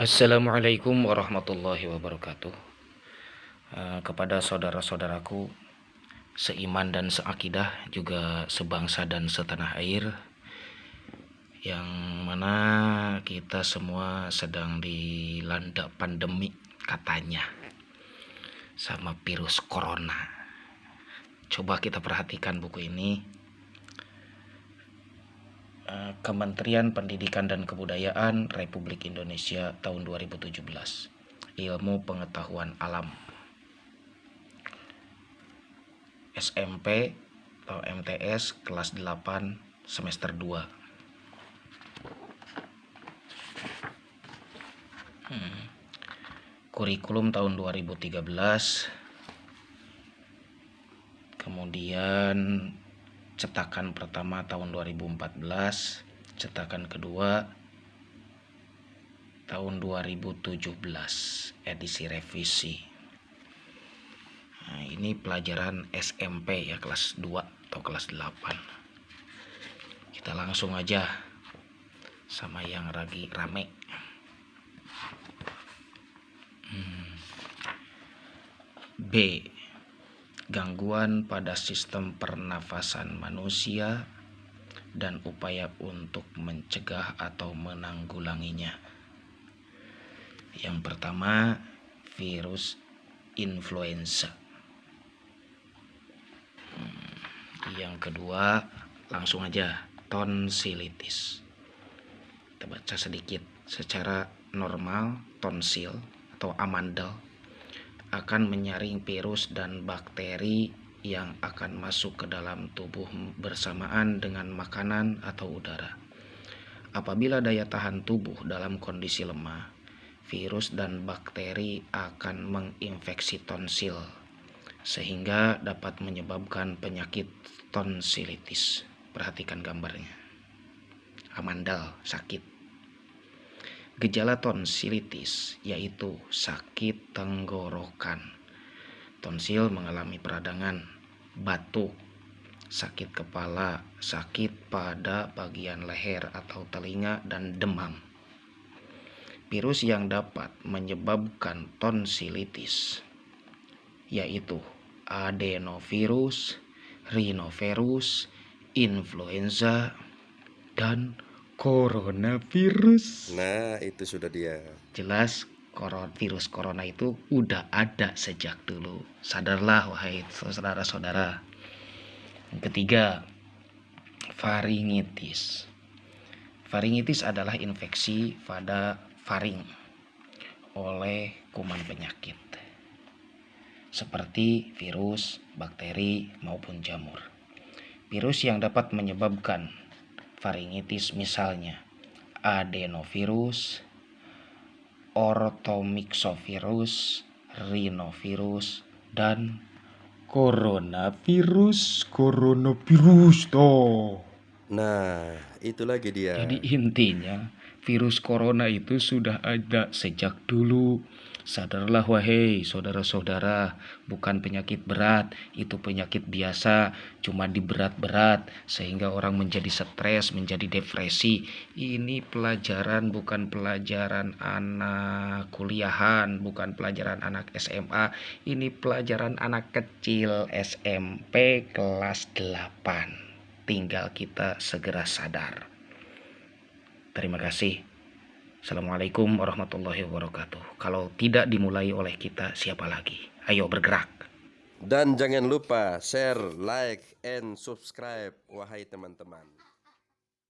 Assalamualaikum warahmatullahi wabarakatuh. Uh, Kepada saudara-saudaraku Seiman dan seakidah Juga sebangsa dan setanah air Yang mana kita semua sedang dilanda pandemi Katanya Sama virus corona. Coba kita perhatikan buku ini. Eh, Kementerian Pendidikan dan Kebudayaan Republik Indonesia tahun 2017 Ilmu Pengetahuan Alam. SMP atau MTS kelas 8 semester 2 hmm. Kurikulum tahun 2013 Kemudian cetakan pertama tahun 2014 cetakan kedua tahun 2017 edisi revisi. Nah, ini pelajaran SMP ya kelas 2 atau kelas 8 kita langsung aja sama yang lagi rame. Hmm. B gangguan pada sistem pernafasan manusia, dan upaya untuk mencegah atau menanggulanginya. Yang pertama, virus influenza. Hmm, yang kedua, langsung aja tonsilitis. Kita baca sedikit secara normal tonsil atau amandel akan menyaring virus dan bakteri yang akan masuk ke dalam tubuh bersamaan dengan makanan atau udara. Apabila daya tahan tubuh dalam kondisi lemah, virus dan bakteri akan menginfeksi tonsil sehingga dapat menyebabkan penyakit tonsilitis. Perhatikan gambarnya. Amandal sakit Gejala tonsilitis yaitu sakit tenggorokan. Tonsil mengalami peradangan, batuk, sakit kepala, sakit pada bagian leher atau telinga, dan demam. Virus yang dapat menyebabkan tonsilitis yaitu adenovirus, rhinovirus, influenza, dan coronavirus. Nah, itu sudah dia. Jelas virus corona itu udah ada sejak dulu. Sadarlah wahai saudara-saudara. Yang ketiga, faringitis. Faringitis adalah infeksi pada faring oleh kuman penyakit seperti virus, bakteri, maupun jamur. Virus yang dapat menyebabkan faringitis misalnya adenovirus, orthomyxovirus, rhinovirus, dan coronavirus. Coronavirus toh. Nah, itu lagi dia. Jadi intinya virus corona itu sudah ada sejak dulu Sadarlah wahai saudara-saudara, bukan penyakit berat, itu penyakit biasa, cuma di berat-berat sehingga orang menjadi stres, menjadi depresi. Ini pelajaran bukan pelajaran anak kuliahan, bukan pelajaran anak SMA, ini pelajaran anak kecil SMP kelas 8. Tinggal kita segera sadar. Terima kasih. Assalamualaikum warahmatullahi wabarakatuh. Kalau tidak dimulai oleh kita, siapa lagi? Ayo bergerak. Dan jangan lupa share, like, and subscribe, wahai teman-teman.